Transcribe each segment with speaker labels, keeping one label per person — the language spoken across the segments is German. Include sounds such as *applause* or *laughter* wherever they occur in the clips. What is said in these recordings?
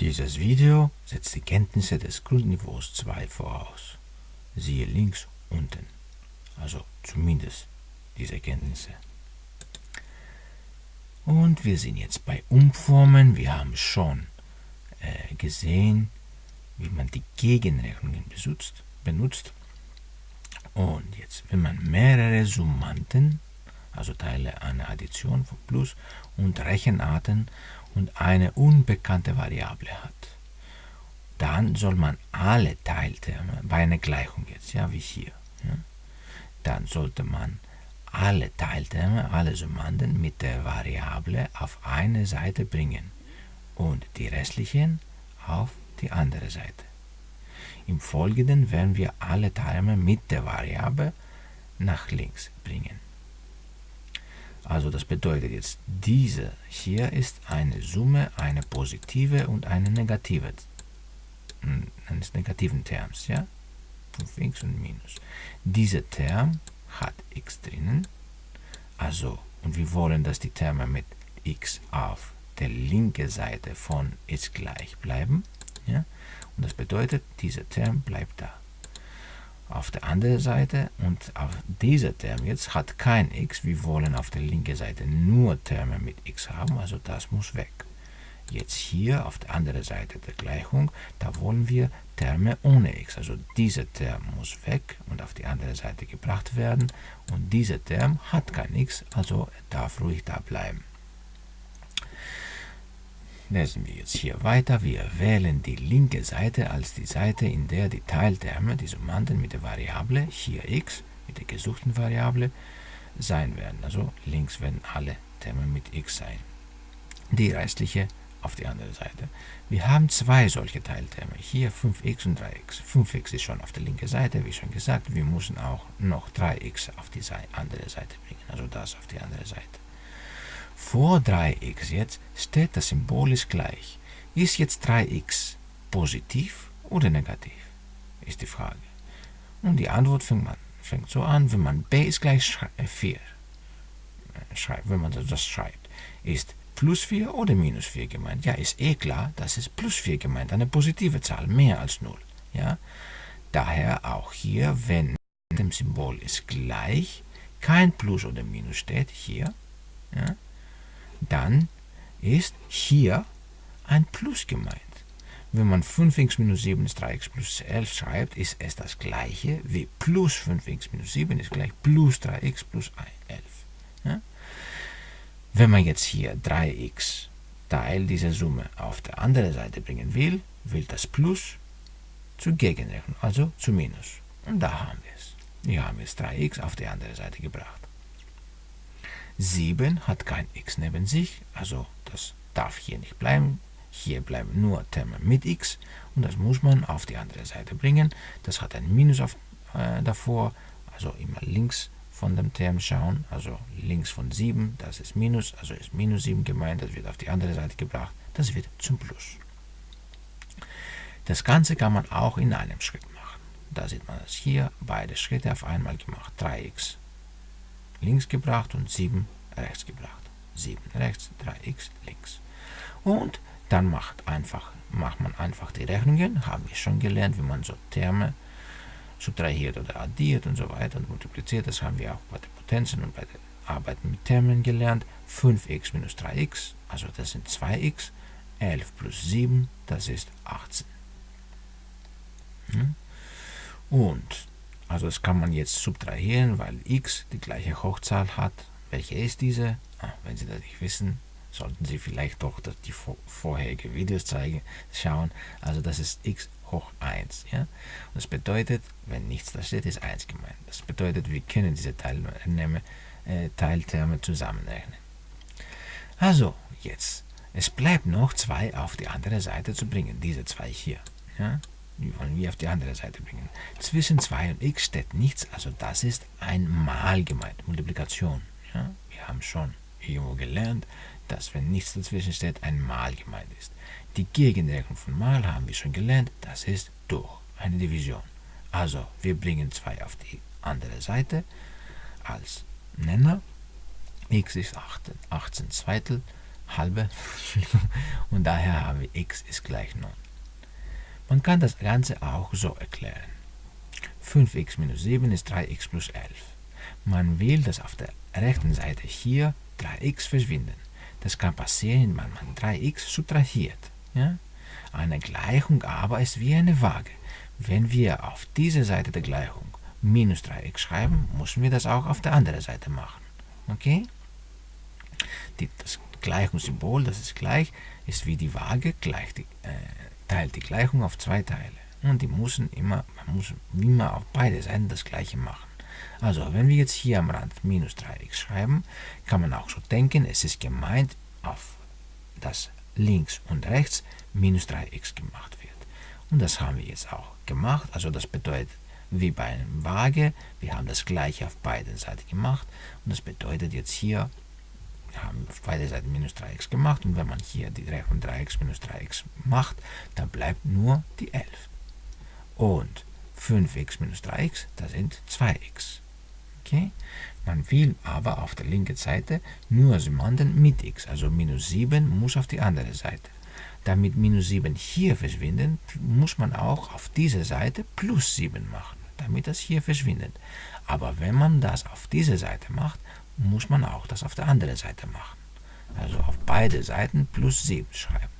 Speaker 1: Dieses Video setzt die Kenntnisse des Grundniveaus 2 voraus. Siehe links unten. Also zumindest diese Kenntnisse. Und wir sind jetzt bei Umformen. Wir haben schon äh, gesehen, wie man die Gegenrechnungen benutzt, benutzt. Und jetzt, wenn man mehrere Summanden, also Teile einer Addition von Plus und Rechenarten und eine unbekannte Variable hat, dann soll man alle Teilterme bei einer Gleichung jetzt, ja, wie hier, ja, dann sollte man alle Teilterme, alle Summanden mit der Variable auf eine Seite bringen und die restlichen auf die andere Seite. Im Folgenden werden wir alle Terme mit der Variable nach links bringen. Also das bedeutet jetzt, diese hier ist eine Summe, eine positive und eine negative eines negativen Terms, ja? 5x und minus. Dieser Term hat x drinnen, also, und wir wollen, dass die Terme mit x auf der linken Seite von ist gleich bleiben, ja? Und das bedeutet, dieser Term bleibt da. Auf der anderen Seite und auf dieser Term jetzt hat kein x. Wir wollen auf der linken Seite nur Terme mit x haben, also das muss weg. Jetzt hier auf der anderen Seite der Gleichung, da wollen wir Terme ohne x. Also dieser Term muss weg und auf die andere Seite gebracht werden. Und dieser Term hat kein x, also darf ruhig da bleiben. Lesen wir jetzt hier weiter. Wir wählen die linke Seite als die Seite, in der die Teilterme, die Summanden mit der Variable, hier x, mit der gesuchten Variable, sein werden. Also links werden alle Terme mit x sein. Die restliche auf die andere Seite. Wir haben zwei solche Teilterme, hier 5x und 3x. 5x ist schon auf der linken Seite, wie schon gesagt. Wir müssen auch noch 3x auf die andere Seite bringen, also das auf die andere Seite. Vor 3x jetzt steht das Symbol ist gleich. Ist jetzt 3x positiv oder negativ? Ist die Frage. Und die Antwort fängt, man, fängt so an, wenn man b ist gleich 4 äh, schreibt, wenn man das schreibt. Ist plus 4 oder minus 4 gemeint? Ja, ist eh klar, das ist plus 4 gemeint, eine positive Zahl, mehr als 0. Ja? Daher auch hier, wenn dem Symbol ist gleich, kein Plus oder Minus steht, hier, ja, dann ist hier ein Plus gemeint. Wenn man 5x minus 7 ist 3x plus 11 schreibt, ist es das gleiche wie plus 5x minus 7 ist gleich plus 3x plus 11. Ja? Wenn man jetzt hier 3x Teil dieser Summe auf der anderen Seite bringen will, will das Plus zur Gegenrechnung, also zu Minus. Und da haben wir es. Wir haben jetzt 3x auf die andere Seite gebracht. 7 hat kein x neben sich, also das darf hier nicht bleiben. Hier bleiben nur Terme mit x und das muss man auf die andere Seite bringen. Das hat ein Minus auf, äh, davor, also immer links von dem Term schauen, also links von 7, das ist Minus, also ist minus 7 gemeint, das wird auf die andere Seite gebracht, das wird zum Plus. Das Ganze kann man auch in einem Schritt machen. Da sieht man es hier, beide Schritte auf einmal gemacht. 3x links gebracht und 7 rechts gebracht. 7 rechts, 3x links. Und dann macht, einfach, macht man einfach die Rechnungen, haben wir schon gelernt, wie man so Terme subtrahiert oder addiert und so weiter und multipliziert. Das haben wir auch bei den Potenzen und bei der Arbeiten mit Termen gelernt. 5x minus 3x, also das sind 2x. 11 plus 7, das ist 18. Hm? Und also das kann man jetzt subtrahieren, weil x die gleiche Hochzahl hat. Welche ist diese? Ah, wenn Sie das nicht wissen, sollten Sie vielleicht doch die vorherige Videos zeigen, schauen. Also das ist x hoch 1. Ja? Und das bedeutet, wenn nichts da steht, ist 1 gemeint. Das bedeutet, wir können diese Teilnehme, äh, Teilterme zusammenrechnen. Also, jetzt. Es bleibt noch 2 auf die andere Seite zu bringen, diese zwei hier. Ja? Die wollen wir auf die andere Seite bringen. Zwischen 2 und x steht nichts, also das ist ein Mal gemeint, Multiplikation. Ja? Wir haben schon irgendwo gelernt, dass wenn nichts dazwischen steht, ein Mal gemeint ist. Die Gegenrechnung von Mal haben wir schon gelernt, das ist durch, eine Division. Also wir bringen 2 auf die andere Seite als Nenner. x ist 18, 18 Zweitel, halbe, *laughs* und daher haben wir x ist gleich 9. Man kann das Ganze auch so erklären. 5x minus 7 ist 3x plus 11. Man will, dass auf der rechten Seite hier 3x verschwinden. Das kann passieren, wenn man 3x subtrahiert. Ja? Eine Gleichung aber ist wie eine Waage. Wenn wir auf dieser Seite der Gleichung minus 3x schreiben, müssen wir das auch auf der anderen Seite machen. Okay? Die, das Gleichungssymbol, das ist gleich, ist wie die Waage, gleich die, äh, teilt die Gleichung auf zwei Teile. Und die müssen immer, man muss immer auf beide Seiten das gleiche machen. Also, wenn wir jetzt hier am Rand minus 3x schreiben, kann man auch so denken, es ist gemeint, auf das links und rechts minus 3x gemacht wird. Und das haben wir jetzt auch gemacht. Also das bedeutet, wie bei einem Waage, wir haben das gleiche auf beiden Seiten gemacht. Und das bedeutet jetzt hier, haben beide Seiten minus 3x gemacht. Und wenn man hier die Rechnung 3x minus 3x macht, dann bleibt nur die 11. Und 5x minus 3x, das sind 2x. Okay? Man will aber auf der linken Seite nur Summanden mit x, also minus 7 muss auf die andere Seite. Damit minus 7 hier verschwinden, muss man auch auf dieser Seite plus 7 machen, damit das hier verschwindet. Aber wenn man das auf dieser Seite macht, muss man auch das auf der anderen Seite machen. Also auf beide Seiten plus 7 schreiben.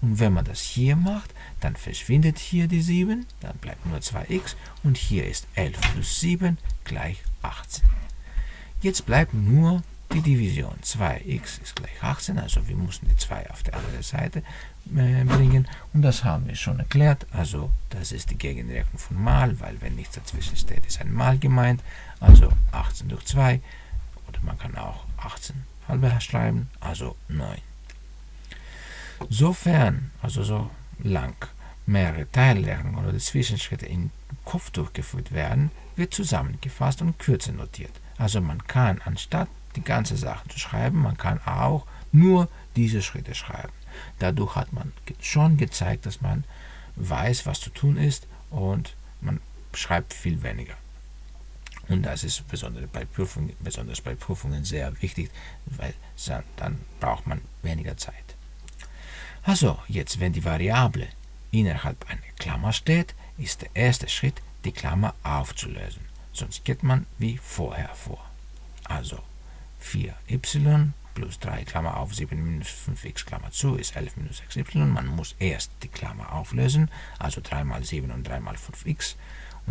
Speaker 1: Und wenn man das hier macht, dann verschwindet hier die 7, dann bleibt nur 2x und hier ist 11 plus 7 gleich 18. Jetzt bleibt nur die Division. 2x ist gleich 18, also wir müssen die 2 auf die andere Seite äh, bringen. Und das haben wir schon erklärt. Also das ist die Gegenrechnung von mal, weil wenn nichts dazwischen steht, ist ein Mal gemeint. Also 18 durch 2 oder man kann auch 18 halbe schreiben, also 9. Sofern, also so lang, mehrere Teilrechnungen oder Zwischenschritte im Kopf durchgeführt werden, wird zusammengefasst und kürzer notiert. Also man kann anstatt die ganze Sache zu schreiben, man kann auch nur diese Schritte schreiben. Dadurch hat man schon gezeigt, dass man weiß, was zu tun ist und man schreibt viel weniger. Und das ist besonders bei Prüfungen, besonders bei Prüfungen sehr wichtig, weil dann braucht man weniger Zeit. Also, jetzt wenn die Variable innerhalb einer Klammer steht, ist der erste Schritt, die Klammer aufzulösen. Sonst geht man wie vorher vor. Also 4y plus 3 Klammer auf 7 minus 5x Klammer zu ist 11 minus 6y. Man muss erst die Klammer auflösen, also 3 mal 7 und 3 mal 5x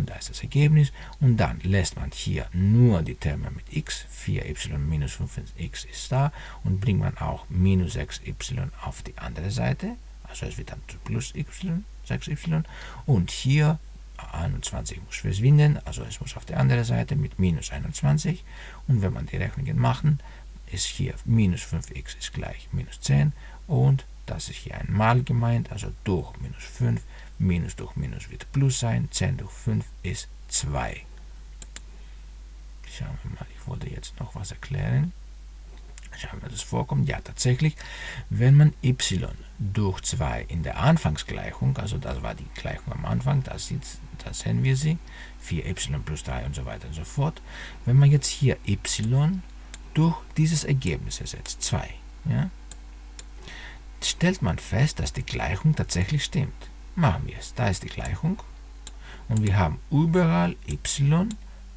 Speaker 1: und da ist das Ergebnis. Und dann lässt man hier nur die Terme mit x, 4y minus 5x ist da. Und bringt man auch minus 6y auf die andere Seite, also es wird dann plus y, 6y und hier 21 muss verschwinden, also es muss auf der anderen Seite mit minus 21 und wenn man die Rechnungen machen, ist hier minus 5x ist gleich minus 10 und das ist hier ein Mal gemeint, also durch minus 5, minus durch minus wird plus sein, 10 durch 5 ist 2. Schauen wir mal, ich wollte jetzt noch was erklären. Schauen wir, das vorkommt. Ja, tatsächlich, wenn man y durch 2 in der Anfangsgleichung, also das war die Gleichung am Anfang, da, da sehen wir sie, 4y plus 3 und so weiter und so fort. Wenn man jetzt hier y durch dieses Ergebnis ersetzt, 2, ja, stellt man fest, dass die Gleichung tatsächlich stimmt. Machen wir es. Da ist die Gleichung und wir haben überall y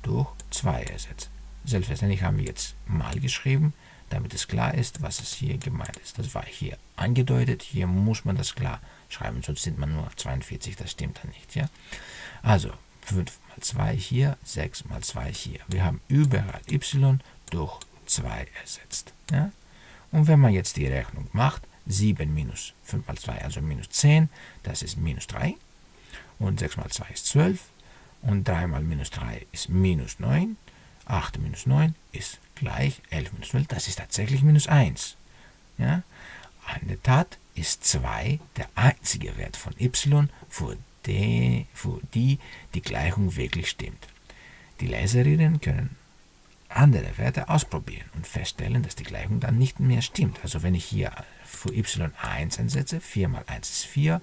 Speaker 1: durch 2 ersetzt. Selbstverständlich haben wir jetzt mal geschrieben, damit es klar ist, was es hier gemeint ist. Das war hier angedeutet, hier muss man das klar schreiben, sonst sind man nur 42, das stimmt dann nicht. Ja? Also 5 mal 2 hier, 6 mal 2 hier. Wir haben überall y durch 2 ersetzt. Ja? Und wenn man jetzt die Rechnung macht, 7 minus 5 mal 2, also minus 10, das ist minus 3. Und 6 mal 2 ist 12. Und 3 mal minus 3 ist minus 9. 8 minus 9 ist gleich 11 minus 12, das ist tatsächlich minus 1. Ja? In der Tat ist 2 der einzige Wert von y, für die, für die die Gleichung wirklich stimmt. Die Leserinnen können andere Werte ausprobieren und feststellen, dass die Gleichung dann nicht mehr stimmt. Also wenn ich hier für y 1 einsetze, 4 mal 1 ist 4,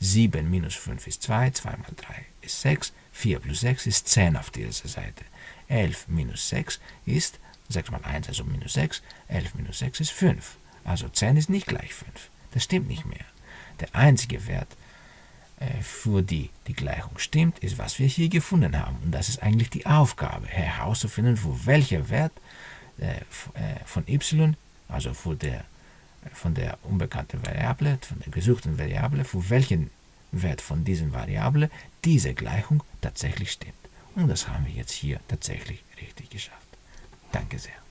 Speaker 1: 7 minus 5 ist 2, 2 mal 3 ist 6, 4 plus 6 ist 10 auf dieser Seite. 11 minus 6 ist 6 mal 1, also minus 6. 11 minus 6 ist 5. Also 10 ist nicht gleich 5. Das stimmt nicht mehr. Der einzige Wert, äh, für die die Gleichung stimmt, ist, was wir hier gefunden haben. Und das ist eigentlich die Aufgabe, herauszufinden, für welcher Wert äh, äh, von y, also für der, von der unbekannten Variable, von der gesuchten Variable, für welchen Wert von diesen Variable diese Gleichung tatsächlich stimmt. Und das haben wir jetzt hier tatsächlich richtig geschafft. Danke sehr.